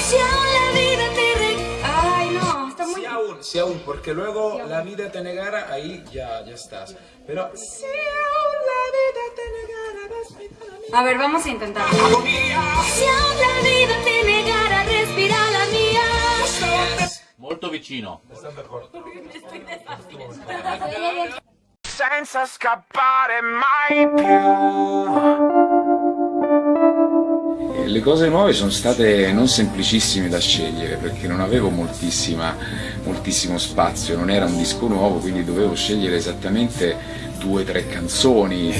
Si aún la vida te re... Ay, no, está muy... Si aún, si aún, porque luego la vida te negara, ahí ya, ya estás. Pero si aún la vida te negara, respira la mía. A ver, vamos a intentarlo. Si aún la vida te negara, respira la mía. Molto vicino. Senza scappare mai più. Le cose nuove sono state non semplicissime da scegliere perché non avevo moltissimo spazio, non era un disco nuovo, quindi dovevo scegliere esattamente due o tre canzoni.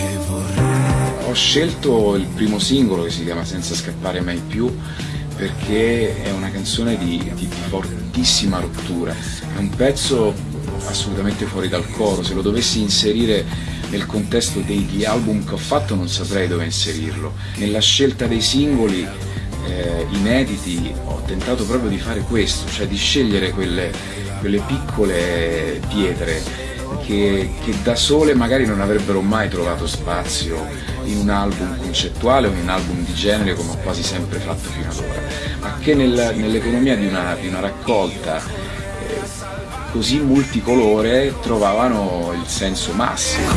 Ho scelto il primo singolo che si chiama Senza scappare mai più perché è una canzone di- di fortissima rottura, è un pezzo assolutamente fuori dal coro, se lo dovessi inserire nel contesto degli album che ho fatto non saprei dove inserirlo. Nella scelta dei singoli eh, inediti ho tentato proprio di fare questo, cioè di scegliere quelle, quelle piccole pietre che, che da sole magari non avrebbero mai trovato spazio in un album concettuale o in un album di genere come ho quasi sempre fatto fino ad ora, ma che nel- nell'economia di una, di una raccolta così multicolore trovavano il senso massimo.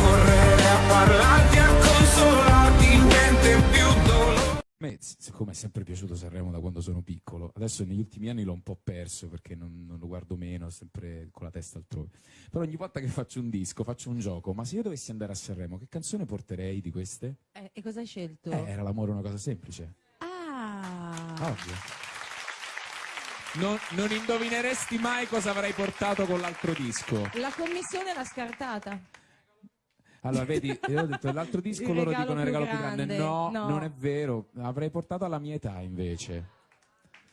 A me, siccome è sempre piaciuto Sanremo da quando sono piccolo, adesso negli ultimi anni l'ho un po' perso perché non, non lo guardo meno, sempre con la testa altrove. Però ogni volta che faccio un disco, faccio un gioco, ma se io dovessi andare a Sanremo, che canzone porterei di queste? Eh, e cosa hai scelto? Eh, era l'amore una cosa semplice. Ah, Ovvio. Non, non indovineresti mai cosa avrei portato con l'altro disco. la commissione l'ha scartata. Allora, vedi, io ho detto l'altro disco Il loro dicono il regalo più grande. grande. No, No. non è vero. Avrei portato alla mia età invece.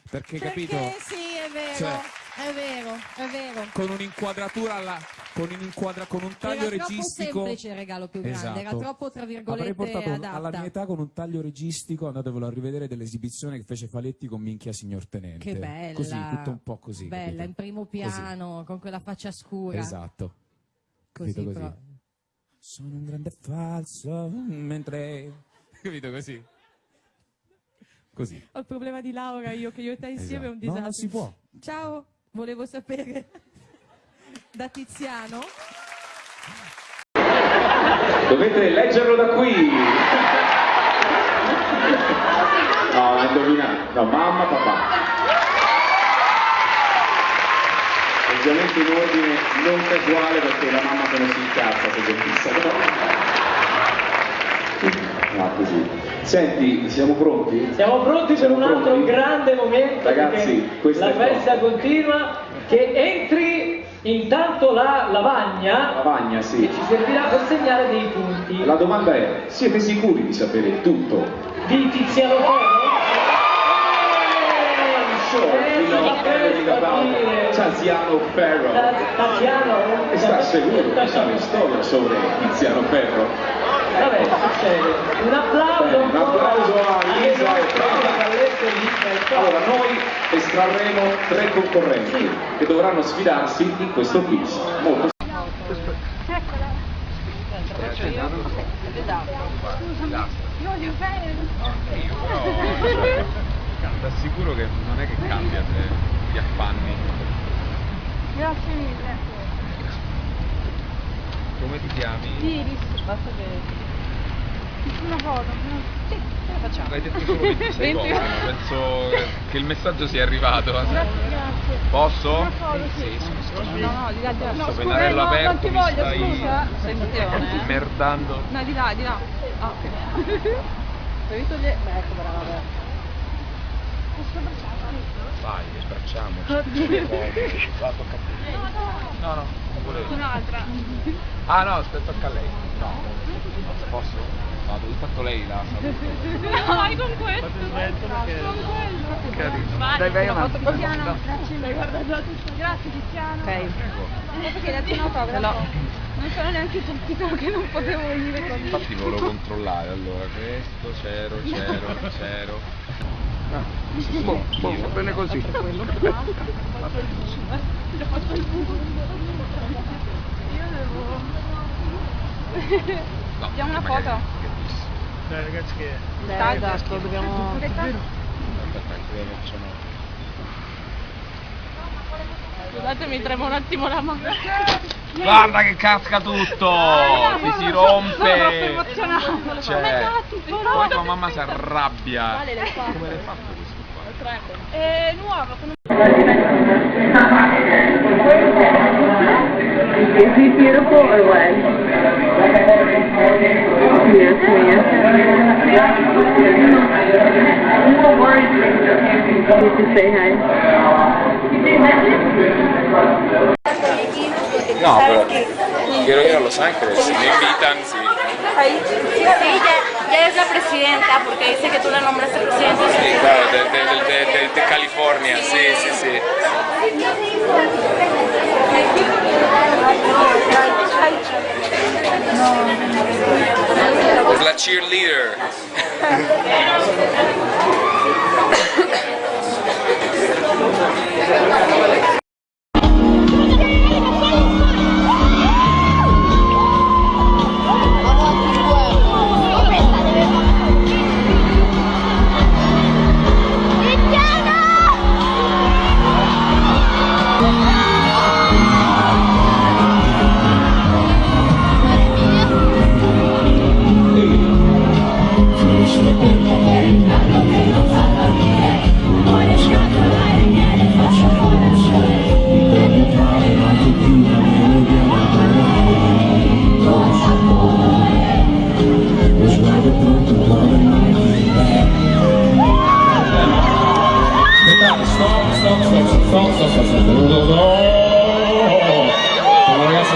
Perché, Perché capito? sì, è vero, Cioè- è vero, è vero. Con un'inquadratura alla. Con, un'inquadra, con un taglio era troppo registico. semplice il regalo più grande, era Esatto. troppo tra Avrei virgolette portato adatta. alla mia età con un taglio registico, andatevelo a rivedere dell'esibizione che fece Faletti con Minchia Signor Tenente. Che bella. Così, tutto un po' così. Bella, capito? in primo piano, con quella faccia scura. Esatto. Così, Capito così? Sono un grande falso mentre. Capito così? Così. Ho il problema di Laura, io che io e te insieme è un Esatto. disastro. No, non si può. Ciao, volevo sapere da Tiziano. Dovete leggerlo da qui. No, hai indovinato. No, mamma, papà. Ovviamente in ordine non casuale perché la mamma se ne si incazza se sentisse. No, così. Senti, siamo pronti? Siamo pronti per Siamo un altro pronti? grande momento. Ragazzi, la festa tosta. continua. Che entri intanto la lavagna Lavagna, sì. ci servirà per segnare dei punti. La domanda è, siete sicuri di sapere tutto? Di Tiziano Ferro? Eh, per about dire. Tiziano Ferro. Tiziano? Sta sicuro di sapere storia sobre Tiziano Ferro? Succede. Un applauso, un applauso a Lisa e e Allora, noi estrarremo tre concorrenti che dovranno sfidarsi in questo quiz. Molto Ti assicuro che non è che cambia se ti affanni. Grazie mille. Come ti chiami? Iris. Basta che... Una foto. Sì, ce la facciamo. L'hai detto solo 26 volte, penso che il messaggio sia arrivato. Grazie, grazie. Posso? Una foto, sì. No, no, di là, di là. No, scusa, pennarello no, aperto non ti voglio, stai scusa. Attenzione. merdando. No, di là, di là. Ah, ok. Devi togliere... Beh, ecco, brava, brava. Posso abbracciarti? Vai, abbracciamoci. Oddio. Va, tocca a te. No, no, non volevo. Un'altra. Ah no, aspetta, tocca a lei. No. Posso? Vado, intanto lei la saluta. Vai con questo. Con quello. Carino. Vai, Dai, vai una avanti. Tiziano, grazie mille. Guarda già tutto. Grazie Tiziano. Ok. Hai detto un autografo? Non sono neanche sentito che non potevo venire con Infatti volevo controllare allora questo, c'ero, c'ero, c'ero. Ah, boh, boh, va bene così. L'ho fatto il punto. Io devo... No, Diamo una foto? che? Dai ragazzi che... Dai, esatto, dobbiamo... Aspetta, anche io facciamo... Scusate, mi trema un attimo la mano. Guarda che casca tutto! Ti si rompe! Cioè, poi tua mamma si arrabbia. Come l'hai fatto questo qua? È nuovo, Is he beautiful or what? No, pero quiero ir a Los Ángeles. Si me invitan, sí. Sí, ya, ya es la presidenta, porque dice que tú la nombraste presidenta. Sí, claro, de, de, de, de, de California, sí, sí, sí. leader.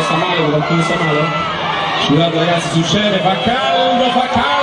sta male, qualcuno sta male? Scusate ragazzi, succede, fa caldo, fa caldo!